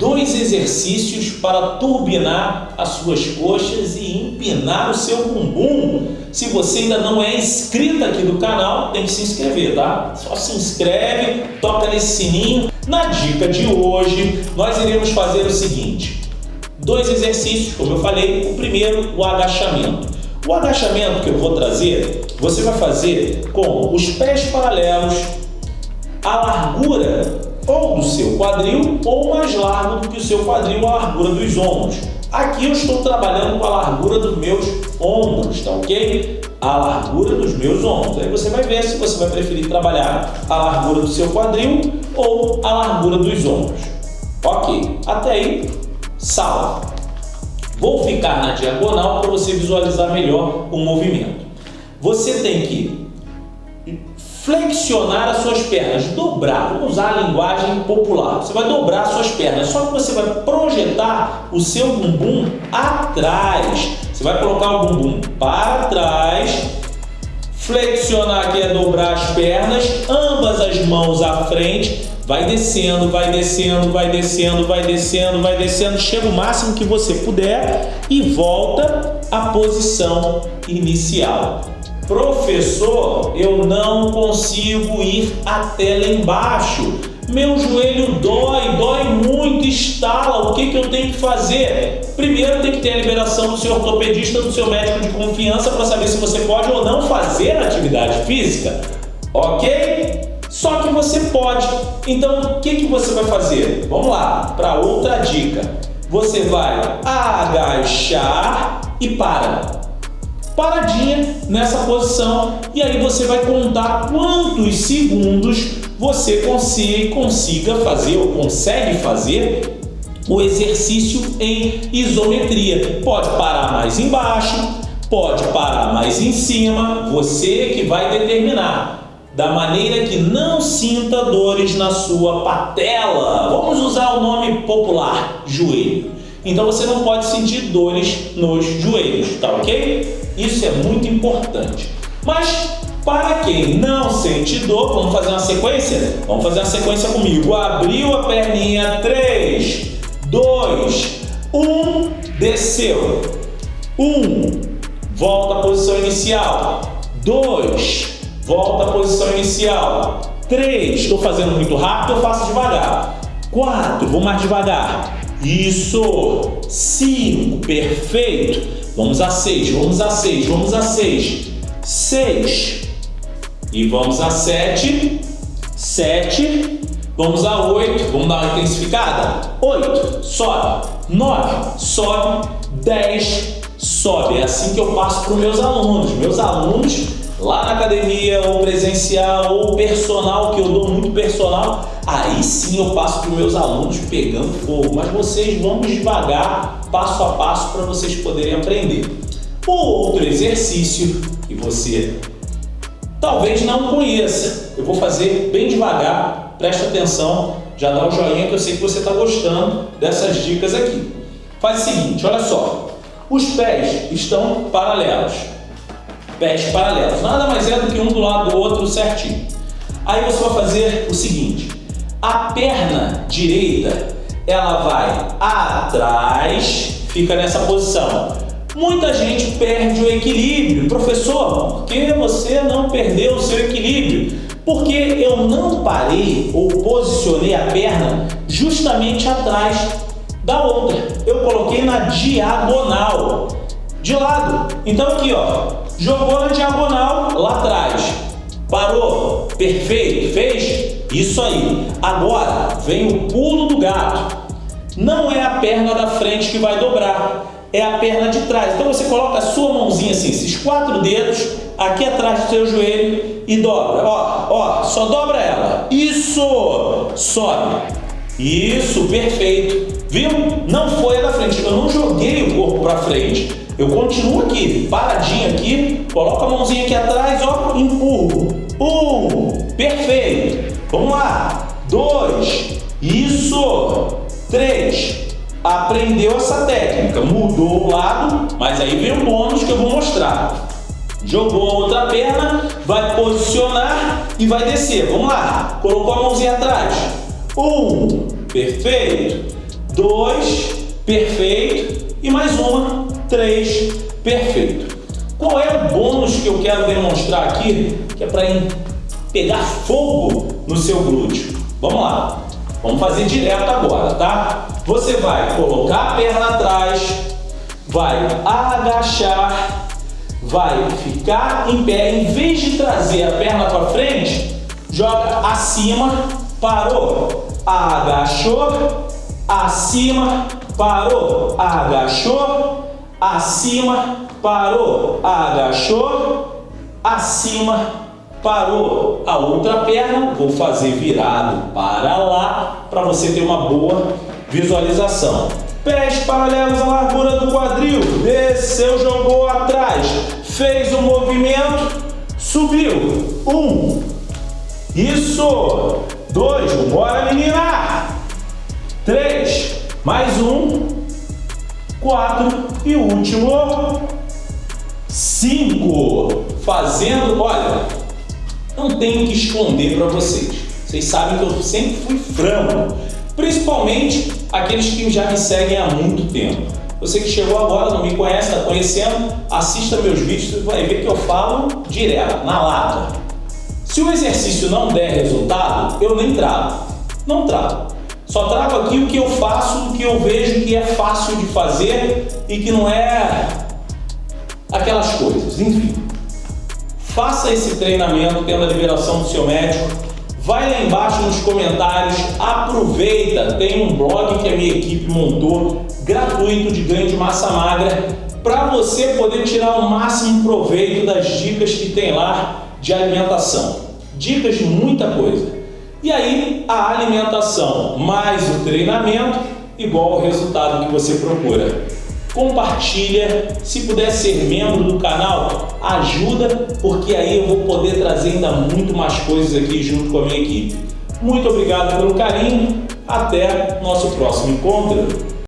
dois exercícios para turbinar as suas coxas e empinar o seu bumbum. Se você ainda não é inscrito aqui do canal, tem que se inscrever, tá? Só se inscreve, toca nesse sininho. Na dica de hoje, nós iremos fazer o seguinte. Dois exercícios, como eu falei. O primeiro, o agachamento. O agachamento que eu vou trazer, você vai fazer com os pés paralelos, a largura ou do seu quadril ou mais largo do que o seu quadril, a largura dos ombros. Aqui eu estou trabalhando com a largura dos meus ombros, tá ok? A largura dos meus ombros. Aí você vai ver se você vai preferir trabalhar a largura do seu quadril ou a largura dos ombros. Ok, até aí, salve. Vou ficar na diagonal para você visualizar melhor o movimento. Você tem que flexionar as suas pernas, dobrar, vamos usar a linguagem popular. Você vai dobrar as suas pernas, só que você vai projetar o seu bumbum atrás. Você vai colocar o bumbum para trás, flexionar aqui é dobrar as pernas, ambas as mãos à frente, vai descendo, vai descendo, vai descendo, vai descendo, vai descendo, chega o máximo que você puder e volta à posição inicial. Professor, eu não consigo ir até lá embaixo. Meu joelho dói, dói muito, estala. O que, que eu tenho que fazer? Primeiro tem que ter a liberação do seu ortopedista, do seu médico de confiança para saber se você pode ou não fazer atividade física. Ok? Só que você pode. Então, o que, que você vai fazer? Vamos lá, para outra dica. Você vai agachar e para paradinha nessa posição e aí você vai contar quantos segundos você consiga, consiga fazer ou consegue fazer o exercício em isometria. Pode parar mais embaixo, pode parar mais em cima, você que vai determinar. Da maneira que não sinta dores na sua patela. Vamos usar o nome popular, joelho. Então você não pode sentir dores nos joelhos, tá ok? Isso é muito importante. Mas para quem não sente dor, vamos fazer uma sequência? Vamos fazer uma sequência comigo. Abriu a perninha, 3, 2, 1, desceu. 1, volta à posição inicial. 2, volta à posição inicial. 3, estou fazendo muito rápido, eu faço devagar. 4, vou mais devagar. Isso! 5, perfeito! Vamos a 6, vamos a 6, vamos a 6. 6. E vamos a 7. 7. Vamos a 8. Vamos dar uma intensificada? 8. Sobe. 9. Sobe. 10. Sobe. É assim que eu passo para os meus alunos. Meus alunos lá na academia, ou presencial, ou personal, que eu dou muito personal, aí sim eu passo para os meus alunos pegando fogo. Mas vocês vamos devagar, passo a passo, para vocês poderem aprender. O outro exercício que você talvez não conheça, eu vou fazer bem devagar, presta atenção, já dá um joinha que eu sei que você está gostando dessas dicas aqui. Faz o seguinte, olha só, os pés estão paralelos, pés paralelos, nada mais é do que um do lado do outro certinho. Aí você vai fazer o seguinte, a perna direita, ela vai atrás, fica nessa posição. Muita gente perde o equilíbrio. Professor, por que você não perdeu o seu equilíbrio? Porque eu não parei ou posicionei a perna justamente atrás da outra. Eu coloquei na diagonal, de lado. Então aqui, ó, jogou na diagonal lá atrás. Parou, perfeito, fez? Isso aí. Agora vem o pulo do gato. Não é a perna da frente que vai dobrar, é a perna de trás. Então você coloca a sua mãozinha assim, esses quatro dedos aqui atrás do seu joelho e dobra. Ó, ó, só dobra ela. Isso! Sobe. Isso, perfeito. Viu? Não foi a da frente. Eu não joguei o corpo para frente. Eu continuo aqui, paradinho aqui, coloco a mãozinha aqui atrás, ó, empurro. Um, perfeito. Vamos lá. Dois. Isso. Três. Aprendeu essa técnica. Mudou o lado, mas aí vem o bônus que eu vou mostrar. Jogou a outra perna, vai posicionar e vai descer. Vamos lá. Colocou a mãozinha atrás. Um. Perfeito. dois, perfeito, e mais uma, três, perfeito. Qual é o bônus que eu quero demonstrar aqui, que é para pegar fogo no seu glúteo? Vamos lá, vamos fazer direto agora, tá? Você vai colocar a perna atrás, vai agachar, vai ficar em pé, em vez de trazer a perna para frente, joga acima, parou, agachou, acima, parou, agachou, acima, parou, agachou, acima, parou. A outra perna vou fazer virado para lá para você ter uma boa visualização. Pés paralelos à largura do quadril, desceu, jogou atrás, fez o um movimento, subiu. Um, isso, dois, bora menina. Três, mais um, quatro e último, cinco. Fazendo, olha, não tenho que esconder para vocês. Vocês sabem que eu sempre fui franco, principalmente aqueles que já me seguem há muito tempo. Você que chegou agora, não me conhece, está conhecendo, assista meus vídeos, vai ver que eu falo direto, na lata. Se o exercício não der resultado, eu nem trago. Não trago. Só trago aqui o que eu faço, o que eu vejo que é fácil de fazer e que não é aquelas coisas. Enfim, faça esse treinamento tendo a liberação do seu médico. Vai lá embaixo nos comentários, aproveita, tem um blog que a minha equipe montou, gratuito de ganho de massa magra, para você poder tirar o máximo proveito das dicas que tem lá de alimentação. Dicas de muita coisa. E aí a alimentação mais o treinamento igual ao resultado que você procura. Compartilha, se puder ser membro do canal, ajuda, porque aí eu vou poder trazer ainda muito mais coisas aqui junto com a minha equipe. Muito obrigado pelo carinho, até nosso próximo encontro.